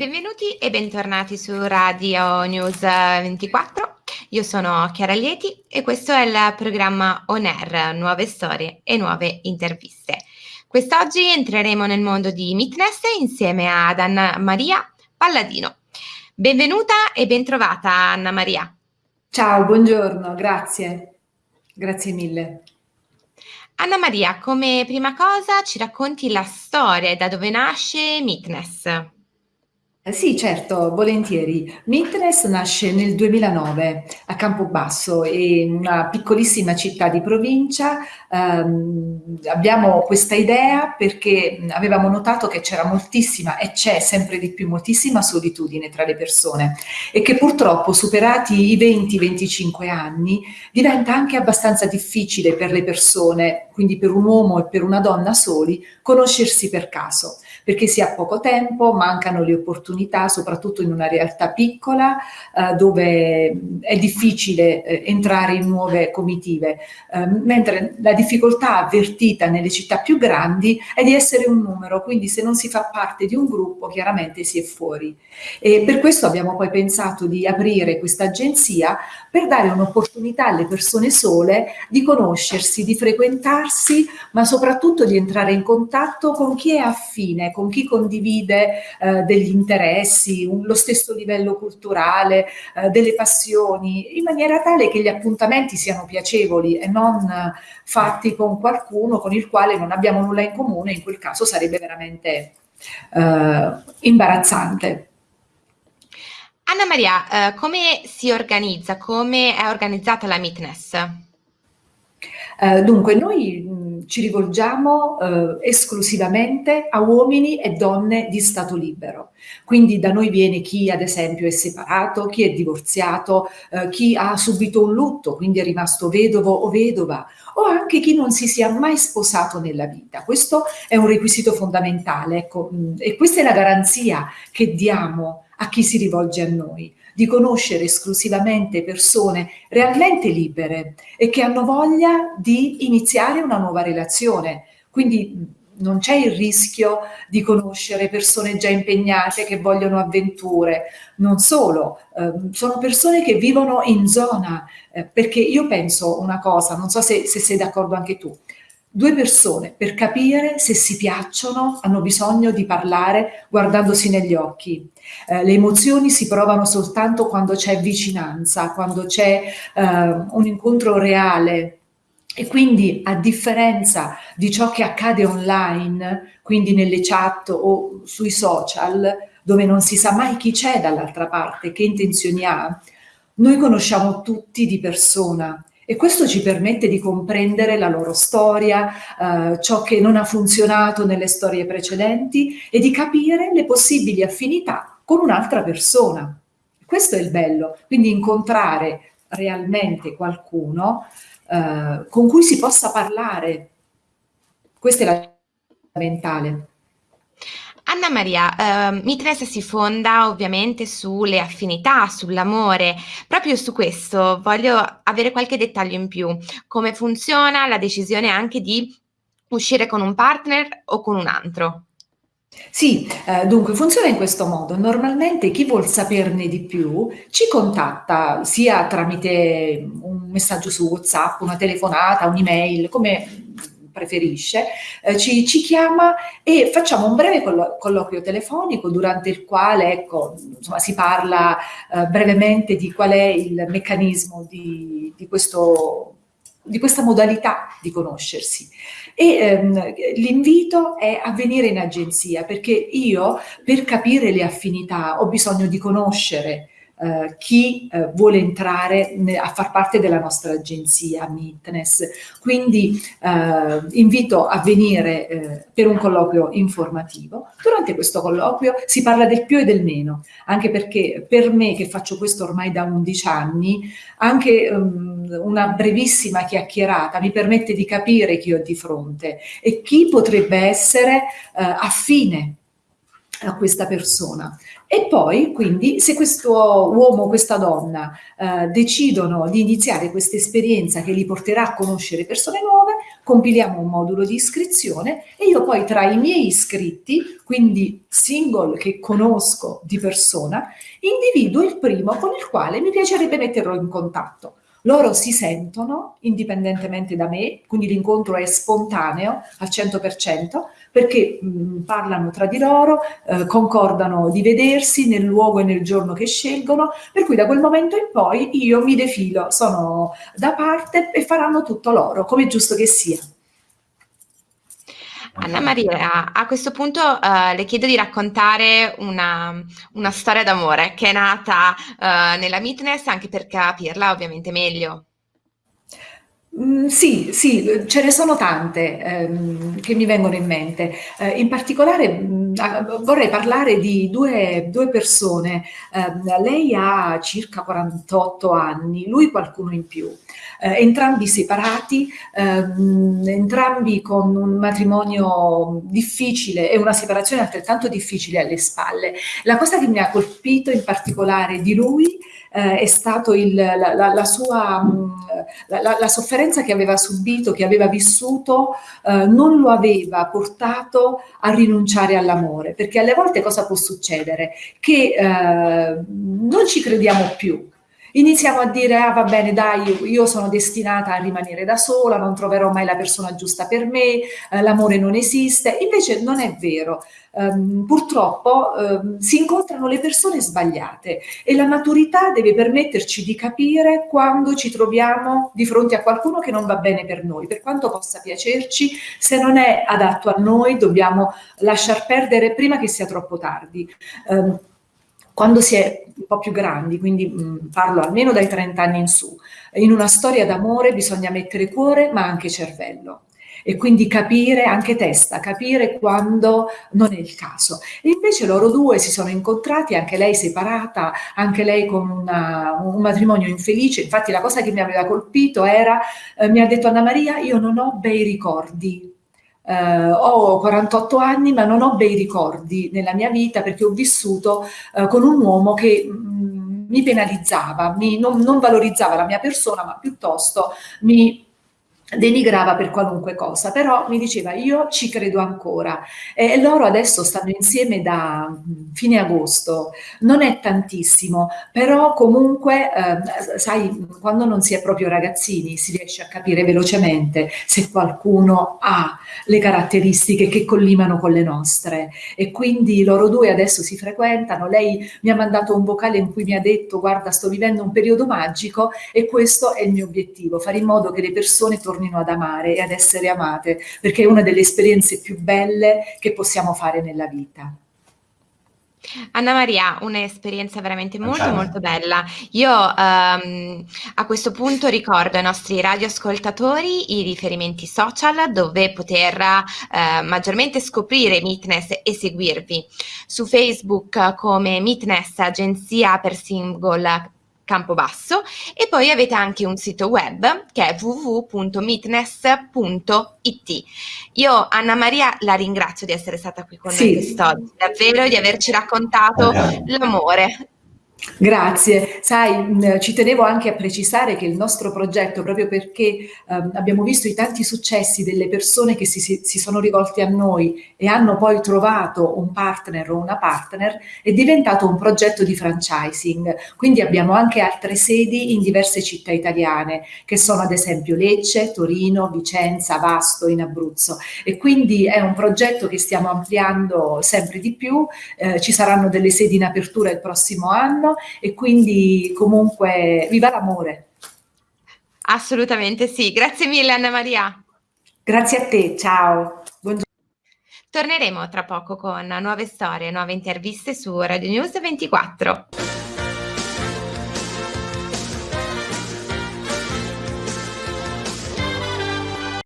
Benvenuti e bentornati su Radio News 24. Io sono Chiara Lieti e questo è il programma On Air, nuove storie e nuove interviste. Quest'oggi entreremo nel mondo di Mitness insieme ad Anna Maria Palladino. Benvenuta e bentrovata Anna Maria. Ciao, buongiorno, grazie. Grazie mille. Anna Maria, come prima cosa ci racconti la storia da dove nasce Mitness. Eh sì, certo, volentieri. Mitnes nasce nel 2009 a Campobasso, in una piccolissima città di provincia. Um, abbiamo questa idea perché avevamo notato che c'era moltissima e c'è sempre di più moltissima solitudine tra le persone e che purtroppo superati i 20-25 anni diventa anche abbastanza difficile per le persone, quindi per un uomo e per una donna soli, conoscersi per caso perché si ha poco tempo, mancano le opportunità, soprattutto in una realtà piccola eh, dove è difficile eh, entrare in nuove comitive, eh, mentre la difficoltà avvertita nelle città più grandi è di essere un numero, quindi se non si fa parte di un gruppo chiaramente si è fuori. E per questo abbiamo poi pensato di aprire questa agenzia per dare un'opportunità alle persone sole di conoscersi, di frequentarsi, ma soprattutto di entrare in contatto con chi è affine, con chi condivide eh, degli interessi, un, lo stesso livello culturale, eh, delle passioni, in maniera tale che gli appuntamenti siano piacevoli e non eh, fatti con qualcuno con il quale non abbiamo nulla in comune, in quel caso sarebbe veramente eh, imbarazzante. Anna Maria, eh, come si organizza, come è organizzata la Meetness? Eh, dunque, noi ci rivolgiamo eh, esclusivamente a uomini e donne di stato libero. Quindi da noi viene chi ad esempio è separato, chi è divorziato, eh, chi ha subito un lutto, quindi è rimasto vedovo o vedova, o anche chi non si sia mai sposato nella vita. Questo è un requisito fondamentale ecco, e questa è la garanzia che diamo a chi si rivolge a noi di conoscere esclusivamente persone realmente libere e che hanno voglia di iniziare una nuova relazione. Quindi non c'è il rischio di conoscere persone già impegnate che vogliono avventure, non solo, eh, sono persone che vivono in zona, eh, perché io penso una cosa, non so se, se sei d'accordo anche tu, Due persone per capire se si piacciono hanno bisogno di parlare guardandosi negli occhi. Eh, le emozioni si provano soltanto quando c'è vicinanza, quando c'è eh, un incontro reale. E quindi a differenza di ciò che accade online, quindi nelle chat o sui social, dove non si sa mai chi c'è dall'altra parte, che intenzioni ha, noi conosciamo tutti di persona e questo ci permette di comprendere la loro storia, eh, ciò che non ha funzionato nelle storie precedenti e di capire le possibili affinità con un'altra persona. Questo è il bello, quindi incontrare realmente qualcuno eh, con cui si possa parlare. Questa è la mentale. Anna Maria, eh, Mitres si fonda ovviamente sulle affinità, sull'amore. Proprio su questo voglio avere qualche dettaglio in più. Come funziona la decisione anche di uscire con un partner o con un altro? Sì, eh, dunque funziona in questo modo. Normalmente chi vuol saperne di più ci contatta sia tramite un messaggio su WhatsApp, una telefonata, un'email, come preferisce, eh, ci, ci, chiama e facciamo un breve collo colloquio telefonico durante il quale ecco, insomma, si parla eh, brevemente di qual è il meccanismo di, di, questo, di questa modalità di conoscersi. E ehm, l'invito è a venire in agenzia perché io per capire le affinità ho bisogno di conoscere eh, chi eh, vuole entrare a far parte della nostra agenzia Meetness. Quindi eh, invito a venire per un colloquio informativo. Durante questo colloquio si parla del più e del meno, anche perché per me che faccio questo ormai da 11 anni, anche um, una brevissima chiacchierata mi permette di capire chi ho di fronte e chi potrebbe essere uh, affine a questa persona. E poi, quindi, se questo uomo o questa donna eh, decidono di iniziare questa esperienza che li porterà a conoscere persone nuove, compiliamo un modulo di iscrizione e io poi tra i miei iscritti, quindi single che conosco di persona, individuo il primo con il quale mi piacerebbe metterlo in contatto. Loro si sentono indipendentemente da me, quindi l'incontro è spontaneo al 100%, perché mh, parlano tra di loro, eh, concordano di vedersi nel luogo e nel giorno che scelgono, per cui da quel momento in poi io mi defilo, sono da parte e faranno tutto loro, come è giusto che sia. Anna Maria, a questo punto uh, le chiedo di raccontare una, una storia d'amore che è nata uh, nella Mitness anche per capirla ovviamente meglio. Mm, sì, sì, ce ne sono tante ehm, che mi vengono in mente. Eh, in particolare mh, mm, vorrei parlare di due, due persone. Eh, lei ha circa 48 anni, lui qualcuno in più. Eh, entrambi separati, ehm, entrambi con un matrimonio difficile e una separazione altrettanto difficile alle spalle. La cosa che mi ha colpito in particolare di lui eh, è stato il, la, la, la, sua mm, la, sofferenza che aveva subito, che aveva vissuto, eh, non lo aveva portato a rinunciare all'amore, perché alle volte cosa può succedere? Che eh, non ci crediamo più, iniziamo a dire ah va bene dai io sono destinata a rimanere da sola non troverò mai la persona giusta per me eh, l'amore non esiste. Invece non è vero. Um, purtroppo um, si incontrano le persone sbagliate e la maturità deve permetterci di capire quando ci troviamo di fronte a qualcuno che non va bene per noi, per quanto possa piacerci, se non è adatto a noi dobbiamo lasciar perdere prima che sia troppo tardi. Um, quando si è un po' più grandi, quindi mh, parlo almeno dai 30 anni in su, in una storia d'amore bisogna mettere cuore ma anche cervello e quindi capire anche testa, capire quando non è il caso. E invece loro due si sono incontrati, anche lei separata, anche lei con una, un matrimonio infelice. Infatti la cosa che mi aveva colpito era, eh, mi ha detto Anna Maria, io non ho bei ricordi. Uh, ho 48 anni ma non ho bei ricordi nella mia vita perché ho vissuto uh, con un uomo che mh, mm, mi penalizzava, mi, non, non valorizzava la mia persona ma piuttosto mi denigrava per qualunque cosa, però mi diceva io ci credo ancora e loro adesso stanno insieme da fine agosto, non è tantissimo, però comunque eh, sai quando non si è proprio ragazzini si riesce a capire velocemente se qualcuno ha le caratteristiche che collimano con le nostre. E quindi loro due adesso si frequentano, lei mi ha mandato un vocale in cui mi ha detto guarda sto vivendo un periodo magico e questo è il mio obiettivo, fare in modo che le persone tornino tornino ad amare e ad essere amate, perché è una delle esperienze più belle che possiamo fare nella vita. Anna Maria, un'esperienza veramente molto Ciao. molto bella. Io um, a questo punto ricordo ai nostri radioascoltatori i riferimenti social dove poter uh, maggiormente scoprire Meetness e seguirvi. Su Facebook come Meetness Agenzia per Single Campobasso e poi avete anche un sito web che è www.mitness.it. Io Anna Maria la ringrazio di essere stata qui con sì. noi quest'oggi, davvero di averci raccontato l'amore Grazie, sai, ci tenevo anche a precisare che il nostro progetto, proprio perché eh, abbiamo visto i tanti successi delle persone che si, si, sono rivolte a noi e hanno poi trovato un partner o una partner, è diventato un progetto di franchising. Quindi abbiamo anche altre sedi in diverse città italiane, che sono ad esempio Lecce, Torino, Vicenza, Vasto in Abruzzo. E quindi è un progetto che stiamo ampliando sempre di più, eh, ci saranno delle sedi in apertura il prossimo anno e quindi comunque viva l'amore. Assolutamente sì, grazie mille Anna Maria. Grazie a te, ciao. Buongiorno. Torneremo tra poco con nuove storie, nuove interviste su Radio News 24.